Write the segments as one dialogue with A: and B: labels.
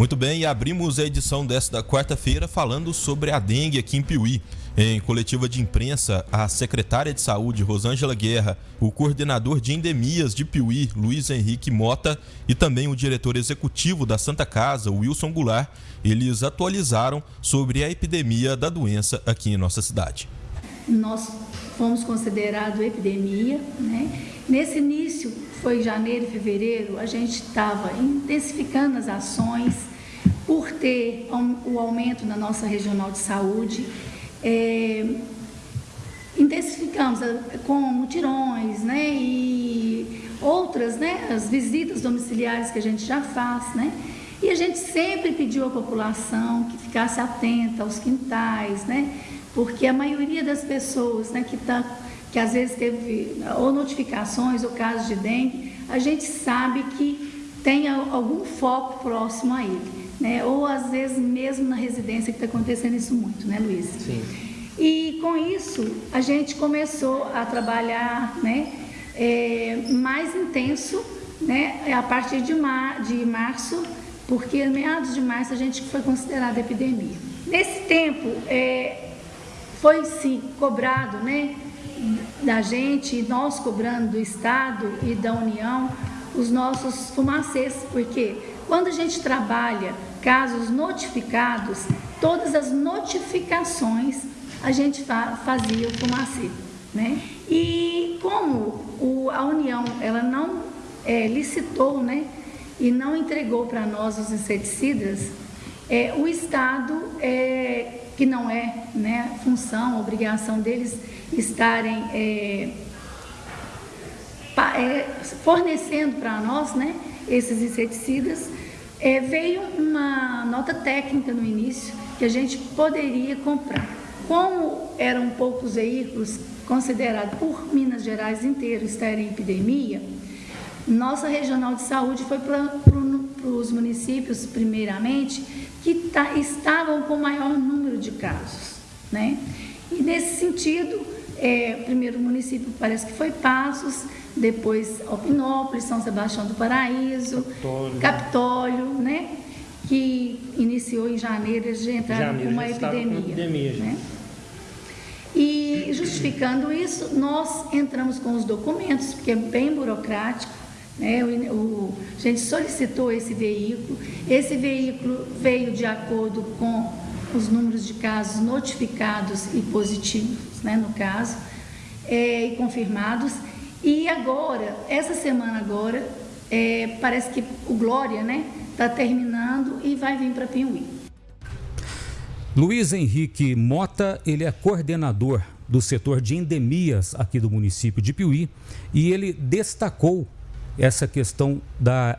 A: Muito bem, e abrimos a edição desta quarta-feira falando sobre a dengue aqui em Piuí. Em coletiva de imprensa, a secretária de Saúde, Rosângela Guerra, o coordenador de endemias de Piuí, Luiz Henrique Mota, e também o diretor executivo da Santa Casa, Wilson Goulart, eles atualizaram sobre a epidemia da doença aqui em nossa cidade.
B: Nós fomos considerados epidemia, né? Nesse início, foi janeiro, fevereiro, a gente estava intensificando as ações por ter o aumento na nossa regional de saúde. É, intensificamos com mutirões, né, e outras, né, as visitas domiciliares que a gente já faz, né, e a gente sempre pediu à população que ficasse atenta aos quintais, né, porque a maioria das pessoas, né, que está que às vezes teve ou notificações ou casos de dengue, a gente sabe que tem algum foco próximo a ele, né? Ou às vezes mesmo na residência que está acontecendo isso muito, né, Luiz?
C: Sim.
B: E com isso a gente começou a trabalhar, né, é, mais intenso, né, a partir de, mar, de março, porque meados de março a gente foi considerada epidemia. Nesse tempo é, foi sim cobrado, né, da gente, nós cobrando do Estado e da União, os nossos fumacês, porque quando a gente trabalha casos notificados, todas as notificações a gente fazia o fumacê, né? E como o, a União ela não é, licitou, né, e não entregou para nós os inseticidas, é, o Estado é, que não é né, função, obrigação deles estarem é, é, fornecendo para nós né, esses inseticidas, é, veio uma nota técnica no início que a gente poderia comprar. Como eram poucos veículos considerados por Minas Gerais inteiro estarem em epidemia, nossa regional de saúde foi para os municípios, primeiramente, que tá, estavam com maior número de casos. Né? E nesse sentido, é, primeiro município parece que foi Passos, depois Alpinópolis, São Sebastião do Paraíso, Capitólio, Capitólio né? que iniciou em janeiro, eles já entraram janeiro, com uma epidemia. Com epidemia né? E justificando isso, nós entramos com os documentos, porque é bem burocrático, né? O, o, a gente solicitou esse veículo, esse veículo veio de acordo com os números de casos notificados e positivos, né, no caso, é, e confirmados. E agora, essa semana agora, é, parece que o Glória, né, está terminando e vai vir para Piuí.
D: Luiz Henrique Mota, ele é coordenador do setor de endemias aqui do município de Piuí e ele destacou essa questão da.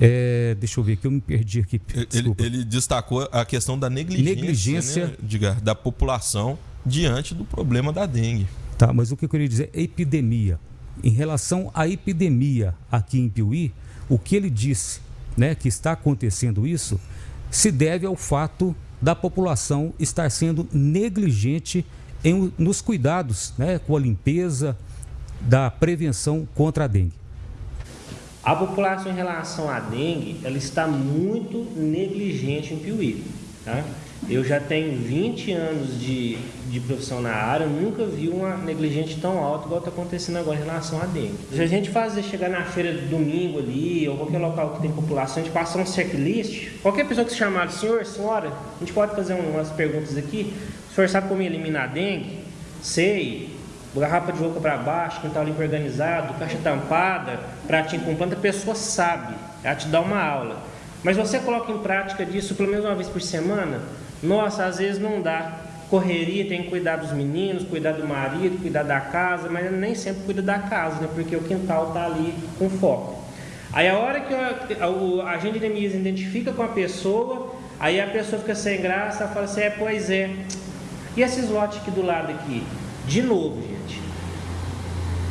D: É, deixa eu ver que eu me perdi aqui.
A: Ele, ele, destacou a questão da negligência, negligência... Né, diga, da população diante do problema da dengue.
D: Tá, mas o que eu queria dizer é epidemia. Em relação à epidemia aqui em Piuí, o que ele disse, né, que está acontecendo isso, se deve ao fato da população estar sendo negligente em, nos cuidados, né, com a limpeza, da prevenção contra a dengue?
C: A população em relação à dengue, ela está muito negligente em Piuí. Tá? Eu já tenho 20 anos de, de profissão na área, nunca vi uma negligente tão alta igual está acontecendo agora em relação à dengue. Se a gente fazer chegar na feira de domingo ali, ou qualquer local que tem população, a gente passar um checklist, qualquer pessoa que se chamar senhor, senhora, a gente pode fazer umas perguntas aqui. O senhor sabe como eliminar a dengue? Sei garrafa de boca para baixo, quintal limpo organizado, caixa tampada, pratinho com planta, a pessoa sabe, ela te dá uma aula. Mas você coloca em prática disso pelo menos uma vez por semana, nossa, às vezes não dá. Correria, tem que cuidar dos meninos, cuidar do marido, cuidar da casa, mas nem sempre cuida da casa, né? Porque o quintal está ali com foco. Aí a hora que a, agente de Neemias identifica com a pessoa, aí a pessoa fica sem graça, fala assim, é, pois é. E esses lotes aqui do lado aqui? De novo, gente.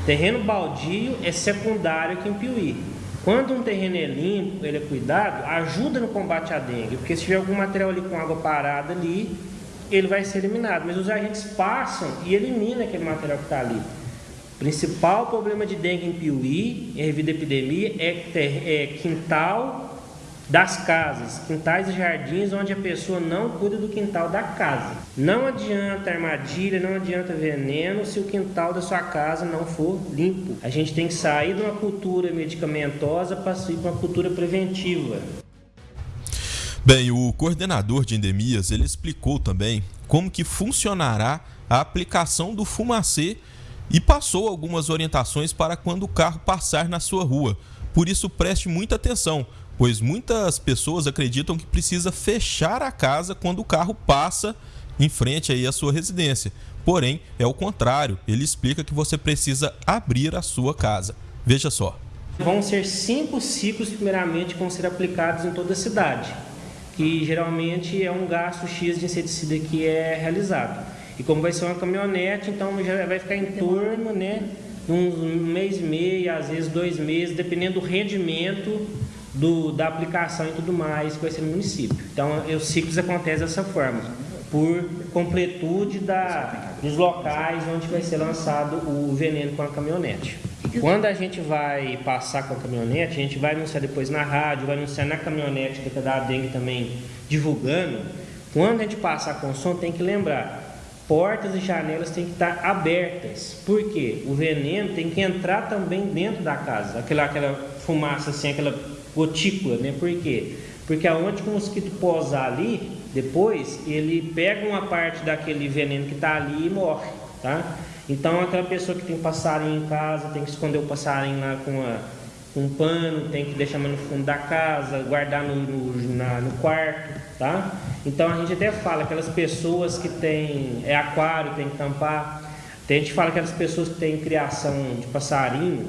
C: Terreno baldio é secundário aqui em Piuí. Quando um terreno é limpo, ele é cuidado, ajuda no combate à dengue, porque se tiver algum material ali com água parada ali, ele vai ser eliminado. Mas os agentes passam e eliminam aquele material que está ali. O principal problema de dengue em Piuí, em revida epidemia, é, ter, é quintal das casas, quintais e jardins onde a pessoa não cuida do quintal da casa. Não adianta armadilha, não adianta veneno se o quintal da sua casa não for limpo. A gente tem que sair de uma cultura medicamentosa para ir para uma cultura preventiva.
A: Bem, o coordenador de endemias, ele explicou também como que funcionará a aplicação do fumacê e passou algumas orientações para quando o carro passar na sua rua. Por isso preste muita atenção, pois muitas pessoas acreditam que precisa fechar a casa quando o carro passa em frente aí à sua residência. Porém, é o contrário. Ele explica que você precisa abrir a sua casa. Veja só.
C: Vão ser cinco ciclos, primeiramente, que vão ser aplicados em toda a cidade, que geralmente é um gasto X de inseticida que é realizado. E como vai ser uma caminhonete, então já vai ficar em torno, né, um mês e meio, às vezes dois meses, dependendo do rendimento do, da aplicação e tudo mais que vai ser no município. Então, os ciclos acontecem dessa forma, por completude da, dos locais onde vai ser lançado o veneno com a caminhonete. Quando a gente vai passar com a caminhonete, a gente vai anunciar depois na rádio, vai anunciar na caminhonete da Dengue também divulgando. Quando a gente passar com o som, tem que lembrar, portas e janelas têm que estar abertas. Por quê? O veneno tem que entrar também dentro da casa. Aquela, aquela fumaça assim, aquela gotícula, né? Por quê? Porque aonde o mosquito posar ali, depois, ele pega uma parte daquele veneno que está ali e morre, tá? Então, aquela pessoa que tem passarinho em casa, tem que esconder o passarinho lá com, um pano, tem que deixar no fundo da casa, guardar no, no, na, no quarto, tá? Então, a gente até fala, aquelas pessoas que têm é aquário, tem que tampar. Tem, a gente fala aquelas pessoas que têm criação de passarinho,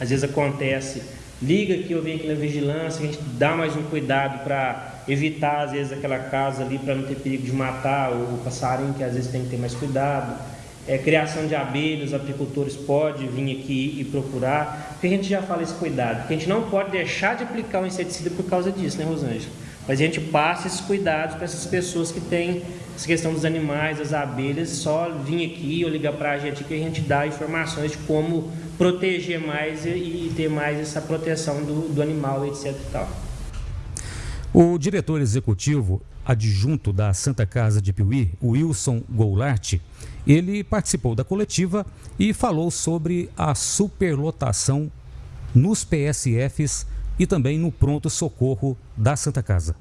C: às vezes acontece liga que eu venho aqui na vigilância, a gente dá mais um cuidado para evitar, às vezes, aquela casa ali para não ter perigo de matar o passarinho, que às vezes tem que ter mais cuidado. É, criação de abelhas, apicultores podem vir aqui e procurar, porque a gente já fala esse cuidado, porque a gente não pode deixar de aplicar o inseticida por causa disso, né, Rosângela? Mas a gente passa esses cuidados para essas pessoas que têm essa questão dos animais, das abelhas, só vir aqui ou ligar para a gente que a gente dá informações de como proteger mais e, ter mais essa proteção do, do animal, etc. Tal.
D: O diretor executivo adjunto da Santa Casa de Piuí, Wilson Goulart, ele participou da coletiva e falou sobre a superlotação nos PSFs e também no pronto-socorro da Santa Casa.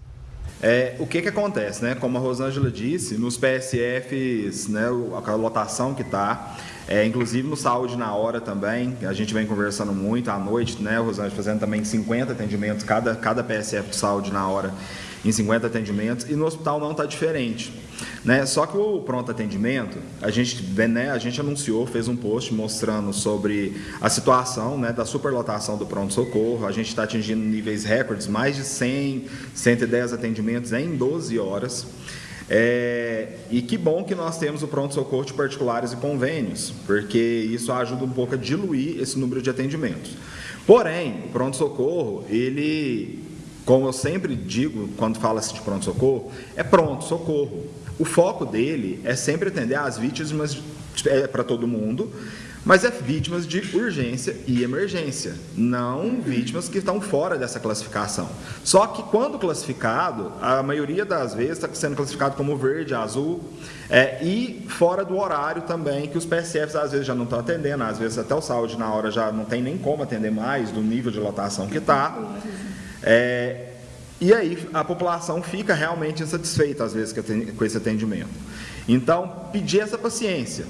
E: É, o que, que acontece, né? Como a Rosângela disse, nos PSFs, né, a lotação que está, é, inclusive no Saúde na Hora também, a gente vem conversando muito à noite, né, Rosângela, fazendo também 50 atendimentos, cada, cada PSF do Saúde na Hora em 50 atendimentos, e no hospital não está diferente. Né? Só que o pronto atendimento, a gente, né, a gente anunciou, fez um post mostrando sobre a situação né, da superlotação do pronto-socorro. A gente está atingindo níveis recordes, mais de 100, 110 atendimentos em 12 horas. É, e que bom que nós temos o pronto-socorro de particulares e convênios, porque isso ajuda um pouco a diluir esse número de atendimentos. Porém, o pronto-socorro, ele como eu sempre digo quando fala-se de pronto-socorro, é pronto-socorro. O foco dele é sempre atender às vítimas é, para todo mundo, mas é vítimas de urgência e emergência, não vítimas que estão fora dessa classificação. Só que quando classificado, a maioria das vezes está sendo classificado como verde, azul, é, e fora do horário também, que os PSFs às vezes já não estão atendendo, às vezes até o saúde na hora já não tem nem como atender mais, do nível de lotação que está. É, e aí a população fica realmente insatisfeita, às vezes, com esse atendimento. Então, pedir essa paciência.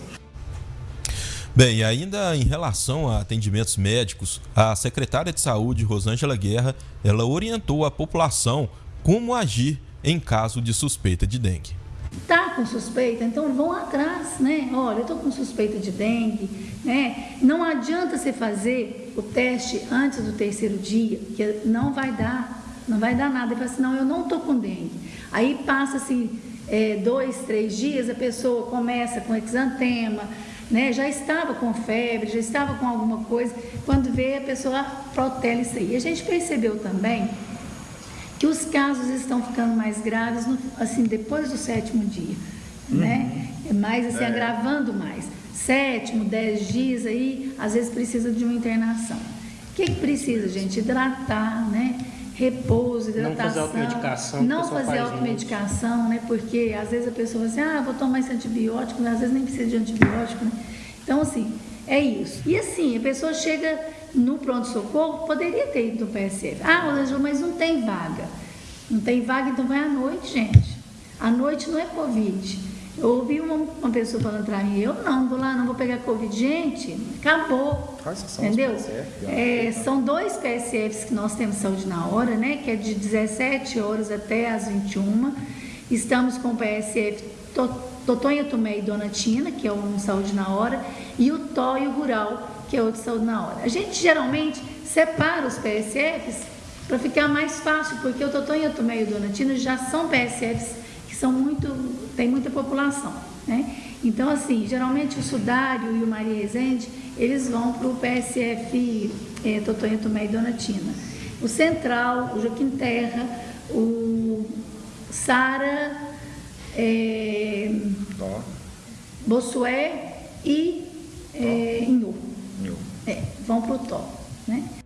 A: Bem, ainda em relação a atendimentos médicos, a secretária de Saúde, Rosângela Guerra, ela orientou a população como agir em caso de suspeita de dengue.
B: Tá com suspeita, então vão atrás, né? Olha, eu estou com suspeita de dengue, né? Não adianta você fazer o teste antes do terceiro dia, que não vai dar, não vai dar nada. Ele fala assim, não, eu não estou com dengue. Aí passa-se é, dois, três dias, a pessoa começa com exantema, né? Já estava com febre, já estava com alguma coisa. Quando vê, a pessoa protela isso aí. A gente percebeu também que os casos estão ficando mais graves, no, assim, depois do sétimo dia, uhum. né? É mais, assim, é. agravando mais. Sétimo, dez dias aí, às vezes precisa de uma internação. O que, que precisa, gente? Hidratar, né? repouso, hidratação.
C: Não fazer automedicação.
B: Não fazer automedicação, né? Porque às vezes a pessoa fala assim, ah, vou tomar esse antibiótico, mas às vezes nem precisa de antibiótico, né? Então, assim, é isso. E assim, a pessoa chega no pronto-socorro, poderia ter ido no PSF. Ah, Rosângela, mas não tem vaga. Não tem vaga, então vai à noite, gente. À noite não é Covid. Eu ouvi uma, uma pessoa falando para mim, eu não, vou lá, não vou pegar Covid. Gente, acabou. entendeu? É, são dois PSFs que nós temos saúde na hora, né? Que é de 17 horas até as 21. Estamos com o PSF Totonha Tomé e Dona Tina, que é um saúde na hora, e o TO e o Rural, que é outro saúde na hora. A gente geralmente separa os PSFs para ficar mais fácil, porque o Totonha Tomé e o Dona Tina já são PSFs que são muito, tem muita população, né? Então, assim, geralmente o Sudário e o Maria Rezende, eles vão para o PSF é, Totonha Tomé e Dona Tina. O Central, o Joaquim Terra, o Sara, é, Bossué e é. É, vão para o Tó. Né?